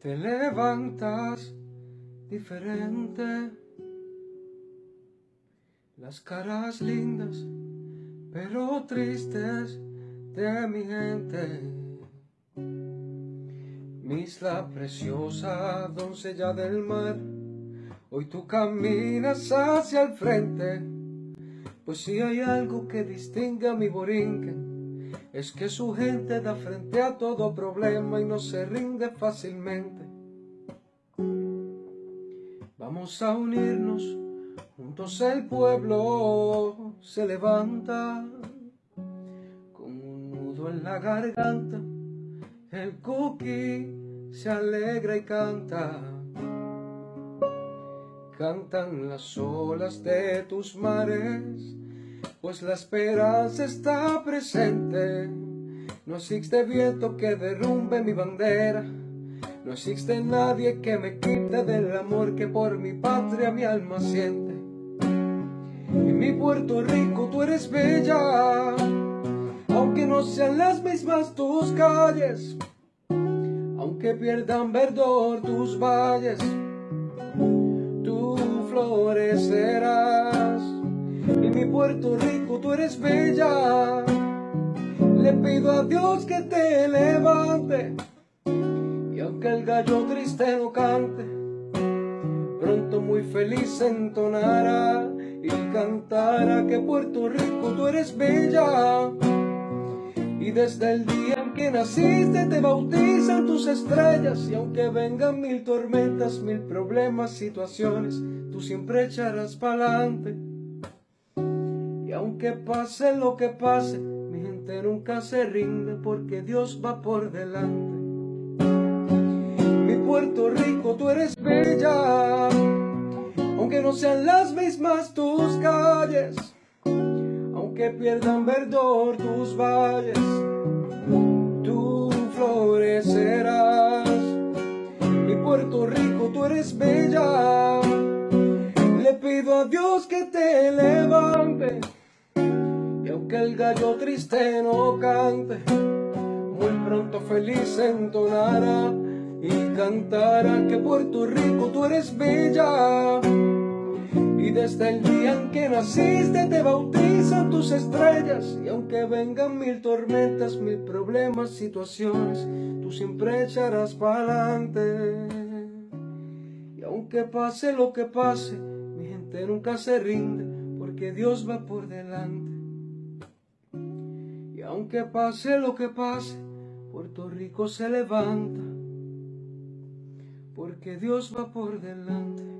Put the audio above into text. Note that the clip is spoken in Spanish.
te levantas diferente. Las caras lindas, pero tristes de mi gente. Misla preciosa, doncella del mar, hoy tú caminas hacia el frente. Pues si hay algo que distingue a mi borinque, es que su gente da frente a todo problema y no se rinde fácilmente. Vamos a unirnos, juntos el pueblo se levanta, con un nudo en la garganta, el cookie se alegra y canta. Cantan las olas de tus mares, pues la esperanza está presente. No existe viento que derrumbe mi bandera, no existe nadie que me quite del amor que por mi patria mi alma siente. En mi Puerto Rico tú eres bella, aunque no sean las mismas tus calles, aunque pierdan verdor tus valles, tú florecerás Puerto Rico, tú eres bella. Le pido a Dios que te levante. Y aunque el gallo triste no cante, pronto muy feliz entonará y cantará que Puerto Rico, tú eres bella. Y desde el día en que naciste te bautizan tus estrellas Y aunque vengan mil tormentas, mil problemas, situaciones Tú siempre echarás pa'lante aunque pase lo que pase, mi gente nunca se rinde porque Dios va por delante. Mi Puerto Rico, tú eres bella, aunque no sean las mismas tus calles, aunque pierdan verdor tus valles, tú florecerás. Mi Puerto Rico, tú eres bella, le pido a Dios que te levante que el gallo triste no cante, muy pronto feliz entonará y cantará que Puerto Rico tú eres bella. Y desde el día en que naciste te bautizan tus estrellas. Y aunque vengan mil tormentas, mil problemas, situaciones Tú siempre echarás pa'lante. Y aunque pase lo que pase, mi gente nunca se rinde Porque Dios va por delante aunque pase lo que pase, Puerto Rico se levanta, porque Dios va por delante.